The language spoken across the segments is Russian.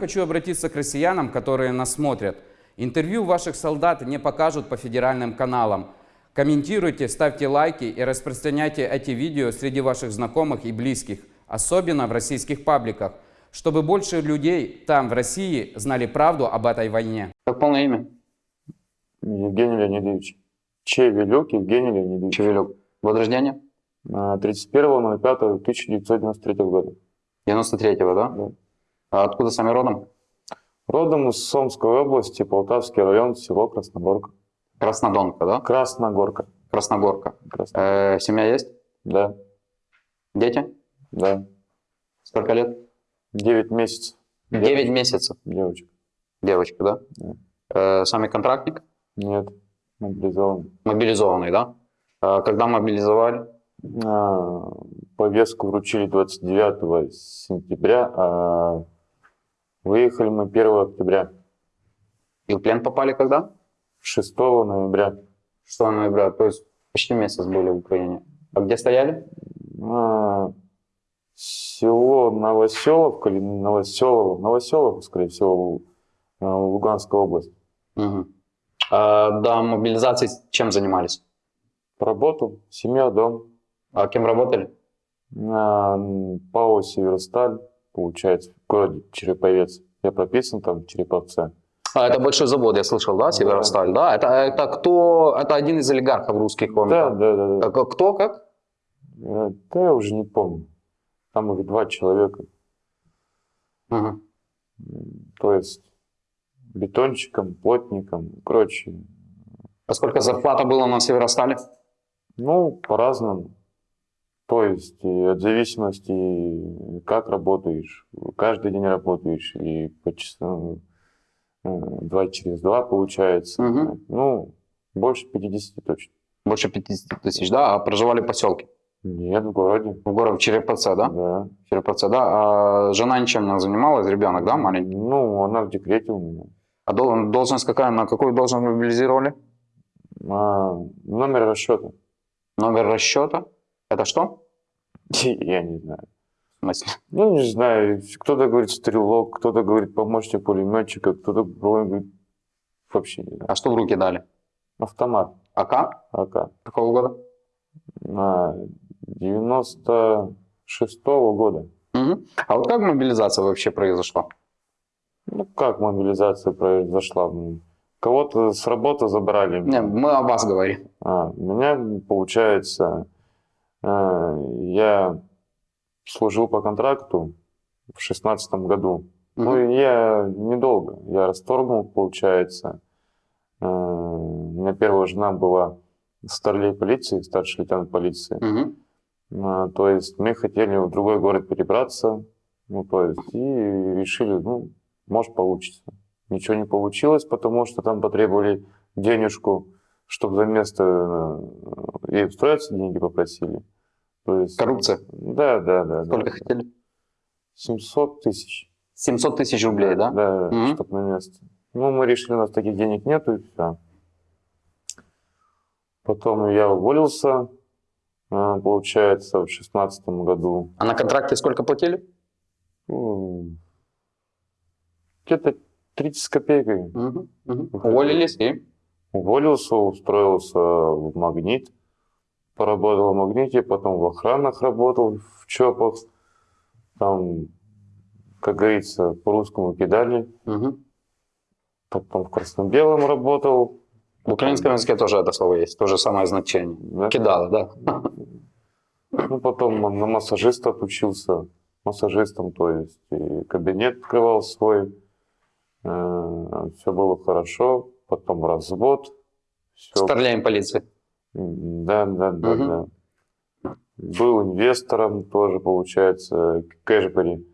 Хочу обратиться к россиянам, которые нас смотрят. Интервью ваших солдат не покажут по федеральным каналам. Комментируйте, ставьте лайки и распространяйте эти видео среди ваших знакомых и близких, особенно в российских пабликах, чтобы больше людей там, в России, знали правду об этой войне. Как полное имя? Евгений Леонидович. Чевелюк Евгений Леонидович. Чевелюк. Год рождения? А, 31.05.1993 года. 93-го, да? Да. А откуда сами родом? Родом из Сомской области, Полтавский район, село Красногорка. Краснодонка, да? Красногорка. Красногорка. Красно- Э, семья есть? Да, Дети? да. Сколько лет? 9 месяцев. 9 месяцев. Девочка. Девочка, да? Да. Э, сами контрактник? Нет, мобилизован. Мобилизованный, да? Э, когда мобилизовали? А, повестку вручили 29 сентября, а выехали мы 1 октября. И в плен попали когда? 6 ноября 6 ноября, то есть почти месяц были в Украине. А где стояли? А, село Новоселовка или Новоселово, Новоселово, скорее всего, а, Луганская область. Мгм. А до мобилизации чем занимались? Работал, семья, дом. А кем работали? На ПАО «Северсталь», получается, в городе Череповец. Я прописан там в Череповце. А, это большой завод, я слышал, да, Северосталь, да? Это, это кто? Это один из олигархов русских, он. Да, да, да. да. А Кто, как? Э, Да я уже не помню. Там их два человека. Мгм. То есть бетонщиком, плотником, короче. А сколько зарплата была на Северостале? Ну, по-разному. То есть от зависимости, как работаешь. Каждый день работаешь или по часам, э, два через два получается. Мгм. Ну, больше 50 точно. Больше 50 тысяч, да? А проживали в поселке? Нет, в городе. В городе Череповце, да? Да. Череповце, да? А жена ничем не занималась, ребенок, да, маленький? Ну, она в декрете у меня. А дол- должность какая, на какую должность мобилизировали? А, номер расчета. Номер расчета? Это что? Я не знаю. Ну, не знаю, кто-то говорит стрелок, кто-то говорит помощник пулеметчика, кто-то говорит вообще не знаю. А что в руки дали? Автомат АК? АК. Какого года? На 96-го года. Мгм. А вот как мобилизация вообще произошла? Ну, как мобилизация произошла? Кого-то с работы забрали. Не, мы о вас говорим. А, у меня, получается, я служил по контракту в шестнадцатом году. Ну, Мгм. и я недолго. Я расторгнул, получается. Э, У меня первая жена была старлей полиции, старший лейтенант полиции. А, То есть мы хотели в другой город перебраться, ну, то есть, и решили, ну, может, получится. Ничего не получилось, потому что там потребовали денежку, чтобы за место э, и устроиться деньги попросили. То есть, Коррупция? Да, да, да. Сколько да. хотели? 700 тысяч. 700 тысяч рублей, да? Да, Мгм. чтоб на место. Ну, мы решили, у нас таких денег нету, и все. Потом я уволился, э, получается, в шестнадцатом году. А на контракте сколько платили? Где-то 30 с копейкой. Мгм. Мгм. Уволились и? Уволился, устроился в «Магнит». Поработал в «Магните», потом в охранах работал, в ЧОПах. Там, как говорится, по-русскому кидали. Мгм. Потом в красно-белом работал. В украинском языке тоже это слово есть, то же самое значение. Да. Кидала, да? Ну, потом на массажиста отучился. Массажистом, то есть и кабинет открывал свой. все было хорошо. Потом развод. Все Старлеем полиции. Да, да, да, Мгм. да. Был инвестором тоже, получается, Кэшбери.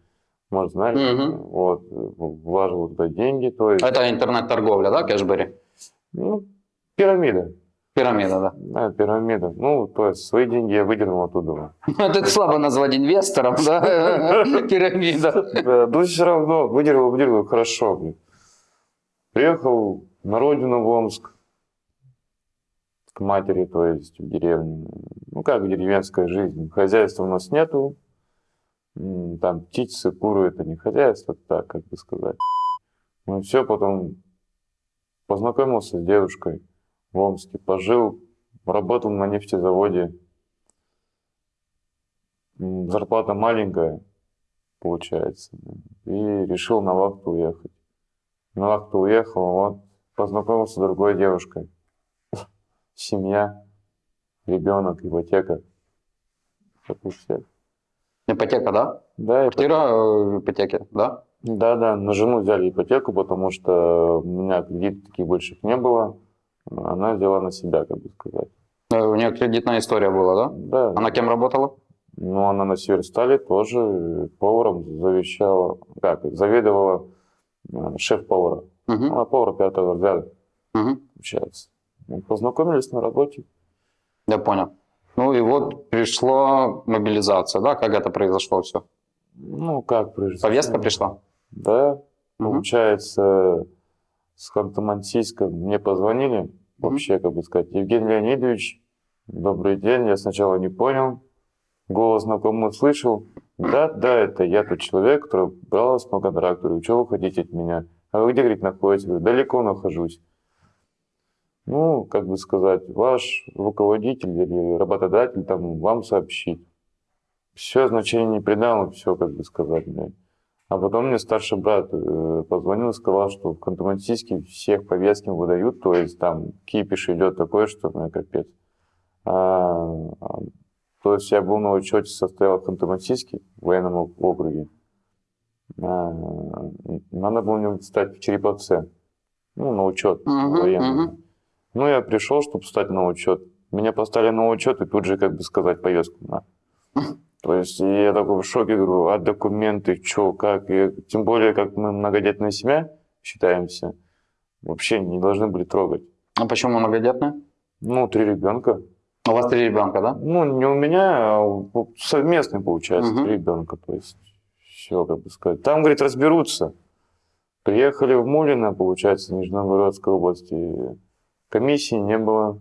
Может, знаешь? Мгм. Вот, вложил туда деньги, то есть, Это интернет-торговля, да, кэшбери? ну, пирамида. Пирамида, да. Да, пирамида. Ну, то есть, свои деньги я выдернул оттуда. Это слабо назвать инвестором, да? Пирамида. Да, ну, все равно, выдернул, выдернул, хорошо. Приехал на родину в Омск, к матери, то есть в деревню. Ну, как деревенская жизнь. Хозяйства у нас нету. там птицы, куры, это не хозяйство, так, как бы сказать. Ну все, потом познакомился с девушкой в Омске, пожил, работал на нефтезаводе. Зарплата маленькая, получается. И решил на вахту уехать. На вахту уехал, вот, познакомился с другой девушкой. Семья, ребенок, ипотека. Ипотека, да? Да. Квартира э, в ипотеке, да? Да, да, на жену взяли ипотеку, потому что у меня кредитов таких больших не было. Она взяла на себя, как бы сказать. Э, У нее кредитная история была, да? Да, Она кем работала? ну она на Северстале тоже э, поваром завещала, как, заведовала шеф-повара. Мгм, Она повар пятого разряда, мгм. получается. Мы познакомились на работе. Я понял. Ну и вот пришла мобилизация, да? Как это произошло все? Ну, как произошло? Повестка пришла? Да, Мгм. получается, с Ханты-Мансийска мне позвонили, вообще, как бы сказать, Евгений Леонидович, добрый день, я сначала не понял, голос знакомый услышал, да, да, это я тот человек, который брал вас по контракту, говорю, что вы хотите от меня, а вы где, говорит, находитесь, говорю, далеко нахожусь. Ну, как бы сказать, ваш руководитель или работодатель там вам сообщит. Все, значение не придал, все, как бы сказать, блядь. А потом мне старший брат э, позвонил и сказал, что в Ханты-Мансийске всех повестки выдают, то есть там кипиш идет такой, что ну, капец. А, а, то есть я был на учете, состоял в Ханты-Мансийске, в военном округе. А, надо было мне стать в Череповце, ну, на учет Мгм, военный. Ну, я пришел, чтобы встать на учет. Меня поставили на учет и тут же, как бы сказать, повестку на. То есть я такой в шоке, говорю, а документы, что, как? И тем более, как мы многодетная семья считаемся, вообще не должны были трогать. А почему многодетная? Ну, три ребенка. У вас три ребенка, да? Ну, не у меня, а у- совместный, получается, Мгм. три ребенка. То есть, все, как бы сказать. Там, говорит, разберутся. Приехали в Мулино, получается, Нижегородской области. Комиссии не было.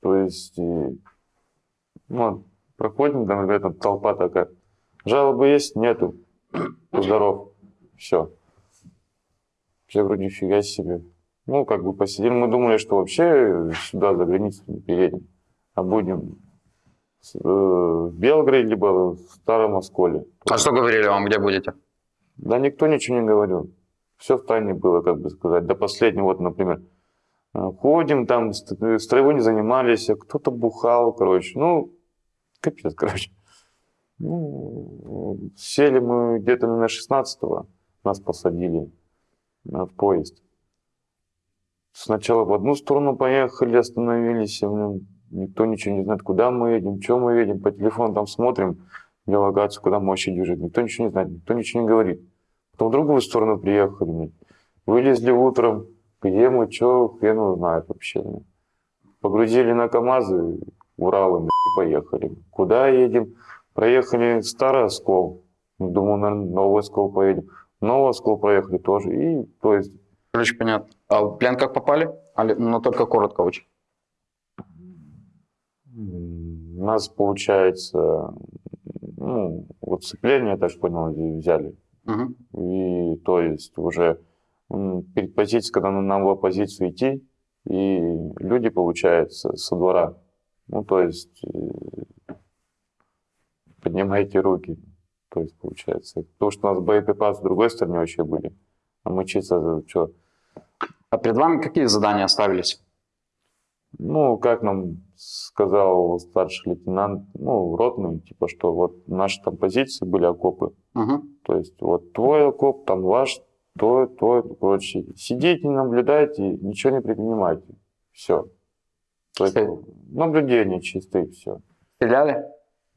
То есть, и, ну, проходим, там, там толпа такая. Жалобы есть? Нету. Здоров. Все. Все вроде нифига себе. Ну, как бы посидели. Мы думали, что вообще сюда, за границу не переедем, а будем э, в Белгороде, либо в Старом Осколе. А что говорили вам, где будете? Да никто ничего не говорил. Все в тайне было, как бы сказать. До последнего, вот, например, ходим там, ст- э, строевой не занимались, а кто-то бухал, короче. Ну, капец, короче. Ну, сели мы где-то на 16-го, нас посадили в поезд. Сначала в одну сторону поехали, остановились, и, блин, никто ничего не знает, куда мы едем, что мы едем, по телефону там смотрим, делегацию, куда мы вообще движет. Никто ничего не знает, никто ничего не говорит. Потом в другую сторону приехали, вылезли утром, где мы, что, хрен его знает вообще. Погрузили на КАМАЗы, Уралы, и поехали. Куда едем? Проехали Старый Оскол. Думаю, наверное, Новый Оскол поедем. Новый Оскол проехали тоже. И, то есть, Короче, понятно. А в плен как попали? Али- Ну, только коротко очень. м, нас, получается, ну, вот сцепление, я так понял, взяли. Мгм. И то есть уже перед позицией, когда нам надо было позицию идти, и люди, получается, со двора, ну то есть э, поднимайте руки, то есть получается. Потому что у нас боеприпасы в другой стороне вообще были, а мы чисто что, А перед вами какие задания ставились? ну, как нам сказал старший лейтенант, ну, ротный, типа, что вот наши там позиции были окопы, Мгм. То есть вот твой окоп, там ваш, твой, твой, короче. Сидите, наблюдайте, ничего не предпринимайте. Все. То наблюдение чистое, все. Стреляли?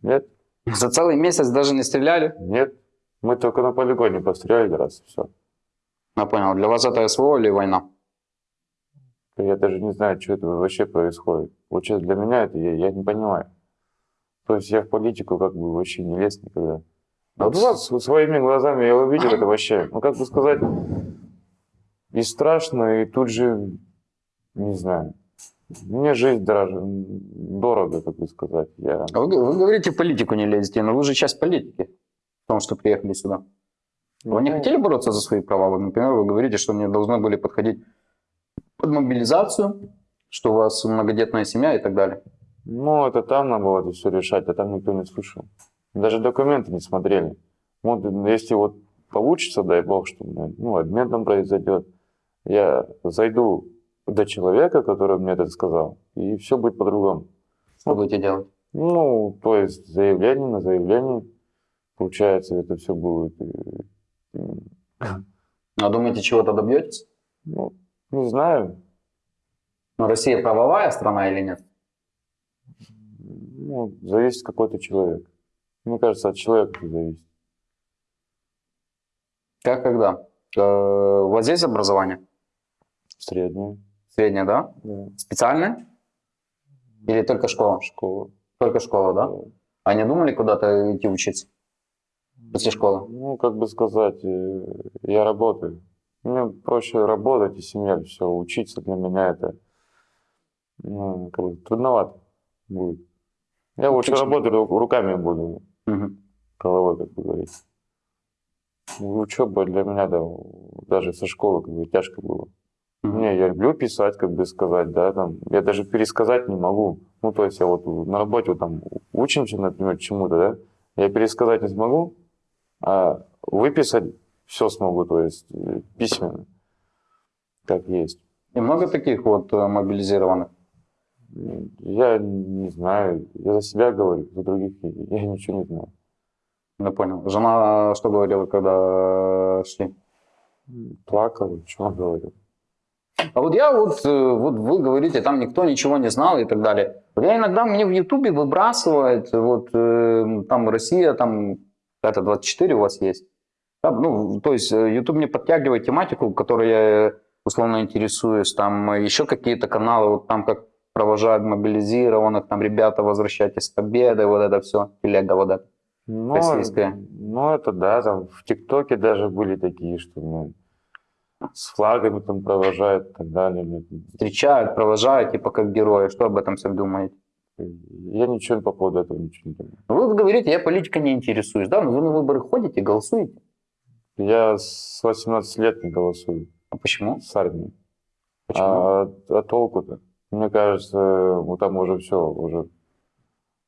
Нет, За целый месяц даже не стреляли? нет. Мы только на полигоне постреляли раз, все. Я понял. Для вас это СВО или война? Я даже не знаю, что это вообще происходит. Вот честно, для меня это я, я не понимаю. То есть я в политику как бы вообще не лез никогда. А вот с- своими глазами я увидел это вообще, ну как бы сказать, и страшно, и тут же, не знаю, мне жизнь дороже, дорого, как бы сказать. Я... А Вы, вы говорите, в политику не лезете, но вы же часть политики. Потому что приехали сюда. Вы не Ну, хотели бороться за свои права? Вот, например, вы говорите, что не должны были подходить под мобилизацию, что у вас многодетная семья и так далее. Ну, это там надо было это все решать, а там никто не слышал. Даже документы не смотрели. Вот если вот получится, дай бог, что ну, обмен там произойдет, я зайду до человека, который мне это сказал, и все будет по-другому. Что будете делать? Ну, то есть заявление на заявление, получается, это все будет. А думаете, чего-то добьетесь? Ну, не знаю. Но Россия правовая страна или нет? Ну, зависит какой-то человек. Мне кажется, от человека это зависит. Как когда? Э, У вас есть образование? Среднее. Среднее, да? Да. Специальное? Или только школа? Школа. Только школа, да? А не думали куда-то идти учиться? После школы? Ну, как бы сказать, э, я работаю. Мне проще работать и семья, все, учиться для меня это ну, как бы трудновато будет. Я лучше Почему? работать ру- руками буду, Мгм. головой, как бы говорить. Ну, Учеба для меня, да, даже со школы как бы тяжко было. Мгм. Не, я люблю писать, как бы сказать, да, там, я даже пересказать не могу. Ну, то есть я вот на работе вот там учимся, например, чему-то, да, я пересказать не смогу, а выписать все смогу, то есть э, письменно, как есть. И много таких вот э, мобилизированных? Я не знаю, я за себя говорю, за других я ничего не знаю. Я понял. Жена что говорила, когда шли? Плакал, что говорил. А вот я вот, э, вот вы говорите, там никто ничего не знал и так далее. Я иногда мне в Ютубе выбрасывает, вот э, там Россия, там это 24 у вас есть. Там, ну, то есть э, YouTube мне подтягивает тематику, которой я условно интересуюсь, там еще какие-то каналы, вот там как провожают мобилизированных, там ребята возвращайтесь с победой, вот это все, телега вот это. Ну, Российская. ну, это да, там в ТикТоке даже были такие, что ну, с флагами там провожают и так далее. Ну, Встречают, провожают, типа как герои. Что об этом все думаете? Я ничего по поводу этого ничего не думаю. Вы вот говорите, я политикой не интересуюсь, да? Но вы на выборы ходите, голосуете. Я с 18 лет не голосую А почему? с армией. Почему? А, а толку-то? Мне кажется, ну там уже все, уже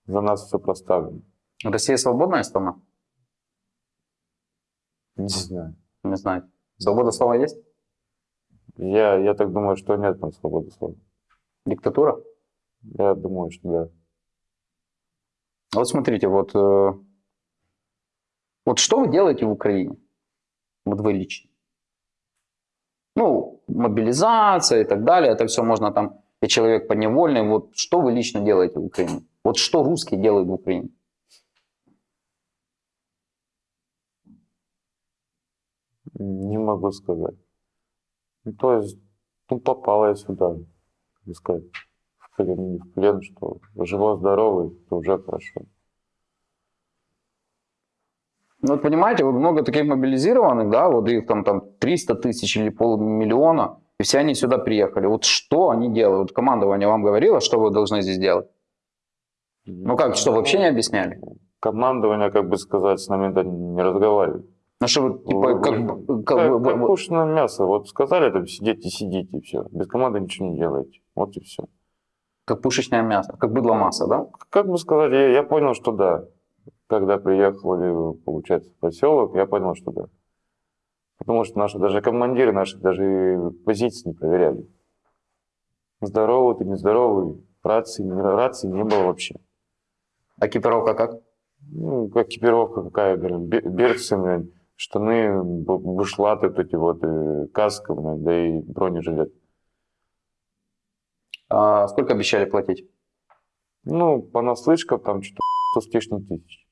за нас все проставлено. Россия свободная страна? Не знаю. Не знаю. Свобода слова есть? Я, я так думаю, что нет там свободы слова. Диктатура? Я думаю, что да. Вот смотрите, вот, э, вот что вы делаете в Украине? Вот вы лично. Ну, мобилизация и так далее, это все можно там, и человек подневольный. Вот что вы лично делаете в Украине? Вот что русские делают в Украине? Не могу сказать. Ну, то есть, ну, попал я сюда, бы сказать, в плен, не в плен, что живой-здоровый, то уже хорошо. Ну, вот понимаете, вот много таких мобилизированных, да, вот их там, там 300 тысяч или полмиллиона, и все они сюда приехали. Вот что они делают? Вот командование вам говорило, что вы должны здесь делать? Ну как, что, вообще не объясняли? Командование, как бы сказать, с нами не разговаривает. Ну что вы, типа, Вы- как, вы- как Как, бы- как вы- кушано мясо. Вот сказали там сидите, сидите, и все. Без команды ничего не делаете. Вот и все. как пушечное мясо, как быдло масса, да? Как бы сказать, я, я понял, что да. Когда приехали, получается, в поселок, я понял, что да. Потому что наши, даже командиры наши даже позиции не проверяли. Здоровый ты, нездоровый. Рации, не, рации не было вообще. Экипировка как? Ну, как экипировка какая, берцы, штаны, бушлаты, вот эти вот, э, каска, да и бронежилет. А сколько обещали платить? Ну, по наслышкам там что-то 100 с лишним тысяч.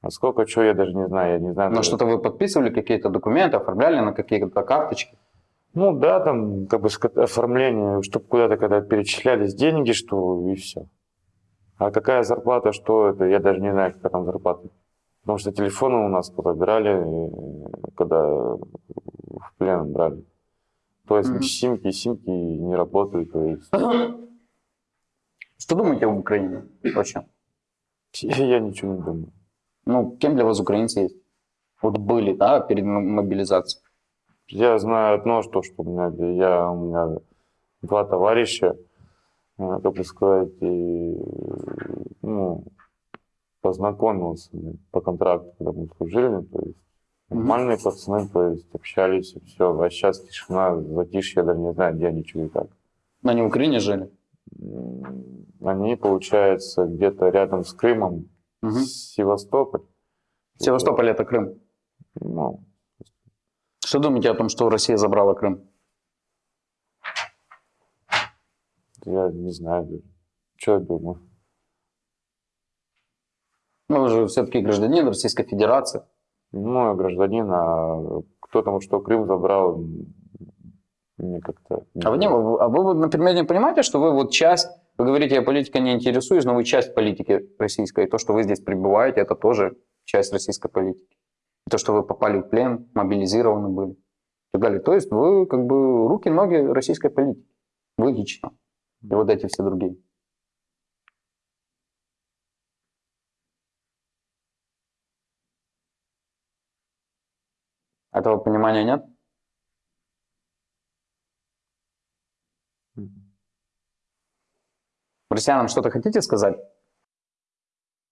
А сколько, что, я даже не знаю, я не знаю. Даже. что-то вы подписывали, какие-то документы, оформляли на какие-то карточки? Ну да, там как бы оформление, чтобы куда-то когда перечислялись деньги, что и все. А какая зарплата, что это, я даже не знаю, какая там зарплата. Потому что телефоны у нас позабирали, э, когда в плен брали. То есть Мгм. симки, симки не работают. То есть Что думаете об Украине вообще? я ничего не думаю. Ну, кем для вас украинцы есть? Вот были, да, перед мобилизацией. Я знаю одно, что, что у меня, я, у меня два товарища, э, как бы сказать, и, ну, познакомился по контракту, когда мы служили, то есть нормальные пацаны, то есть общались, и все. А сейчас тишина, затишье, я даже не знаю, где они, что и как. Они в Украине жили. Они, получается, где-то рядом с Крымом, Мгм. Севастополь. Севастополь это Крым. Ну, Что думаете о том, что Россия забрала Крым? я не знаю что я думаю. Ну, вы же все-таки гражданин Российской Федерации. Ну, я гражданин, а кто там что Крым забрал, мне как-то... А вы, не, а вы, например, не понимаете, что вы вот часть, вы говорите, я политикой не интересуюсь, но вы часть политики российской. И то, что вы здесь пребываете, это тоже часть российской политики. И то, что вы попали в плен, мобилизированы были. И так далее. То есть вы как бы руки-ноги российской политики. Вы лично. И вот эти все другие. Этого понимания нет? Россиянам что-то хотите сказать?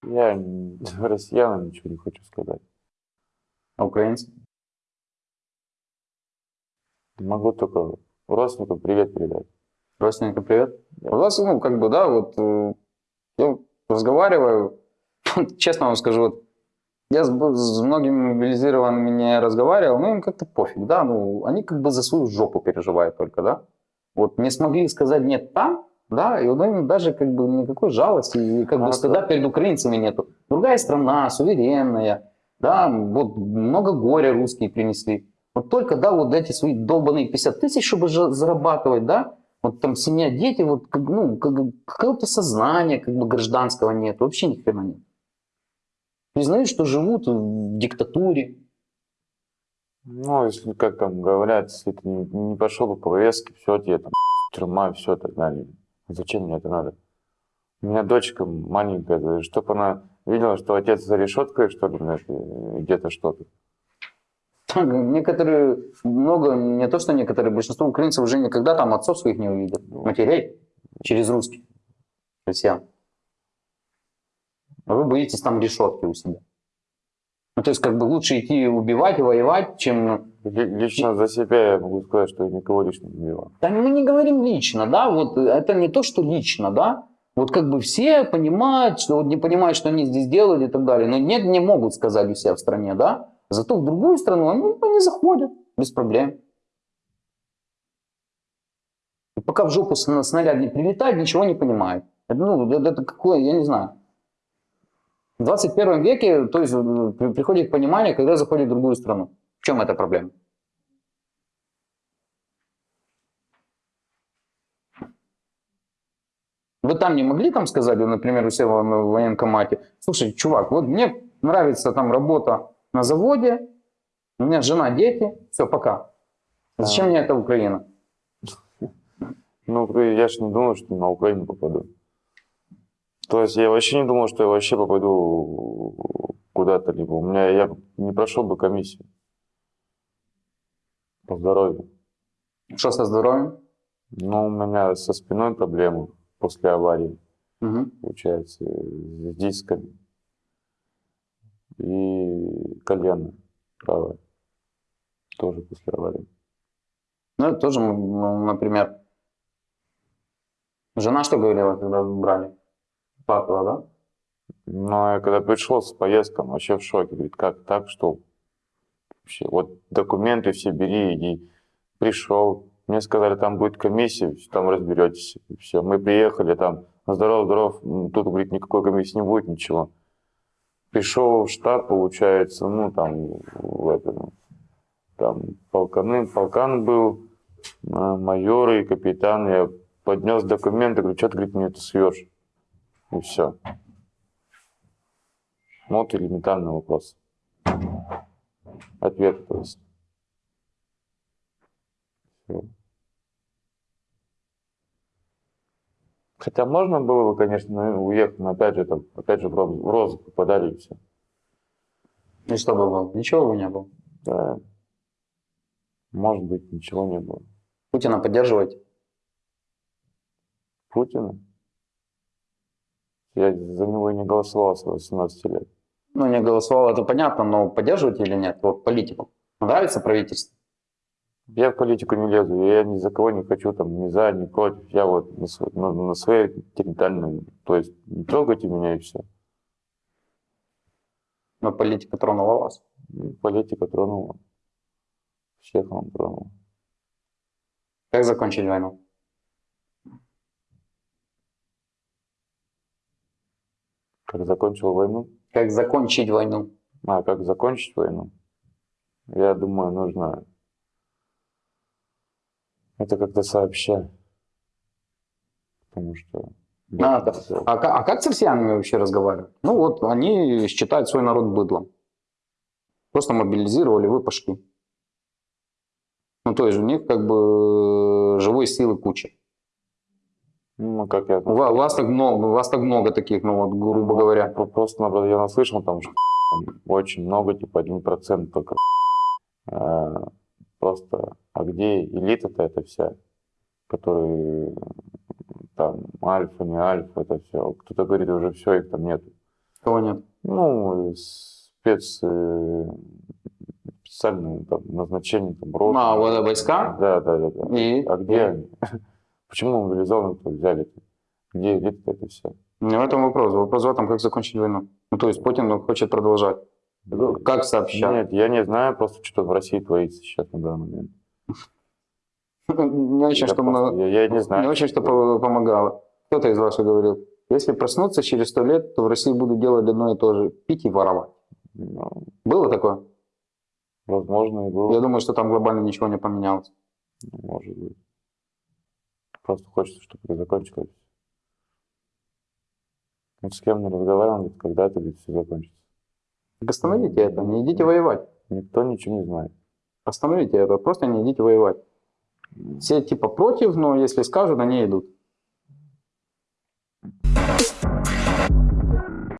Я россиянам ничего не хочу сказать. А украинцам? Могу только родственникам привет передать. Родственникам привет. У вас, ну, как бы, да, вот э, я разговариваю, честно вам скажу, вот я с, с многими мобилизированными не разговаривал, ну, им как-то пофиг, да, ну, они как бы за свою жопу переживают только, да. Вот не смогли сказать нет там, да, и им даже как бы никакой жалости и как бы А, стыда да. перед украинцами нету. Другая страна, суверенная, да, вот много горя русские принесли. Вот только, да, вот эти свои долбанные 50 тысяч, чтобы зарабатывать, да, вот там семья, дети, вот, как, ну, как, бы какого-то сознания, как бы гражданского нет, вообще ни хрена нет. Признают, что живут в диктатуре. Ну, если, как там говорят, если ты не, не пошел по повестке, все, тебе там тюрьма, все и так далее. Зачем мне это надо? У меня дочка маленькая, чтобы она видела, что отец за решеткой, что ли, и где-то что-то. Некоторые, много, не то что некоторые, большинство украинцев уже никогда там отцов своих не увидят, матерей, через русских, россиян. А вы боитесь там решетки у себя. Ну, то есть, как бы лучше идти убивать воевать, чем... Ли- Лично за себя я могу сказать, что я никого лично не убивал. Да мы не говорим лично, да, вот это не то, что лично, да. Вот как бы все понимают, что вот не понимают, что они здесь делают и так далее. Но нет, не могут сказать у себя в стране, да. Зато в другую страну они, они заходят без проблем. И пока в жопу сна- снаряд не прилетает, ничего не понимает. Ну, это, это какое, я не знаю. В 21 веке, то есть, при- приходит понимание, когда заходит в другую страну. В чем эта проблема? Вы там не могли там сказать, например, у себя в в военкомате, слушай, чувак, вот мне нравится там работа на заводе, у меня жена, дети, все, пока. Зачем А. мне эта Украина? Ну, я же не думал, что на Украину попаду. То есть я вообще не думал, что я вообще попаду куда-то либо. У меня я не прошел бы комиссию по здоровью. Что со здоровьем? Но у меня со спиной проблемы после аварии, Мгм. получается, с дисками и колено правое тоже после аварии. Ну, это тоже, ну, например, жена что говорила, когда брали? Плакала, да? Но я когда пришел с поездком, вообще в шоке. Говорит, как так, что вообще, вот документы все бери, иди. Пришел, мне сказали, там будет комиссия, там разберетесь. И все, мы приехали, там, здоров, здоров, М, тут, говорит, никакой комиссии не будет, ничего. Пришел в штаб, получается, ну, там, в это, ну, там, полканы, полкан был, а, майоры и капитан. Я поднес документы, говорю, что ты, говорит, мне это суешь? И все. Вот элементарный вопрос. Ответ, то есть. Хотя можно было бы, конечно, уехать, но опять же, там, опять же в роз- в розыск попадали и все. И что бы было? Ничего бы не было. Да. Может быть, ничего не было. Путина поддерживаете? Путина? Я за него не голосовал с 18 лет. Ну, не голосовал, это понятно, но поддерживаете или нет? Вот политику. Нравится правительство? Я в политику не лезу, я ни за кого не хочу, там, ни за, ни против. Я вот на, св- на, на своей территориальной, то есть не трогайте меня и все. Но политика тронула вас. Политика тронула. Всех он тронул. Как закончить войну? Как закончил войну? Как закончить войну? А, как закончить войну? Я думаю, нужно это как-то сообща. Потому что... А, да. А, а как с россиянами вообще разговаривать? Ну вот, они считают свой народ быдлом. Просто мобилизировали, вы пошли. Ну, то есть у них как бы живой силы куча. Ну, как я... У ва- у вас так много, вас так много таких, ну вот, грубо говоря. Про- Просто, наоборот, я наслышал, там, что очень много, типа, один процент только. А, Просто, а где элита-то это вся, которые там альфа, не альфа, это все. Кто-то говорит, уже все, их там нет. Кого нет? Ну, спец, э, специальные там, назначения, там, роты. А, вот войска? Да, да, да. да. И? А где они? Почему мобилизованных взяли-то? Где элита это все? Не в этом вопрос. Вопрос в этом, как закончить войну. Ну, то есть Путин хочет продолжать. Как сообща? Нет, я не знаю просто, что в России творится сейчас на данный момент. Не очень, что, просто- я, я не знаю. не очень, что по- помогало. Кто-то из ваших говорил, если проснуться через сто лет, то в России будут делать одно и то же. Пить и воровать. Ну, Было такое? возможно, и было. Я думаю, что там глобально ничего не поменялось. Может быть. Просто хочется, чтобы это закончилось. Вот с кем не разговаривал, говорит, когда это все закончится. Так остановите это, не идите воевать. Никто ничего не знает. Остановите это, просто не идите воевать. Все типа против, но если скажут, они идут.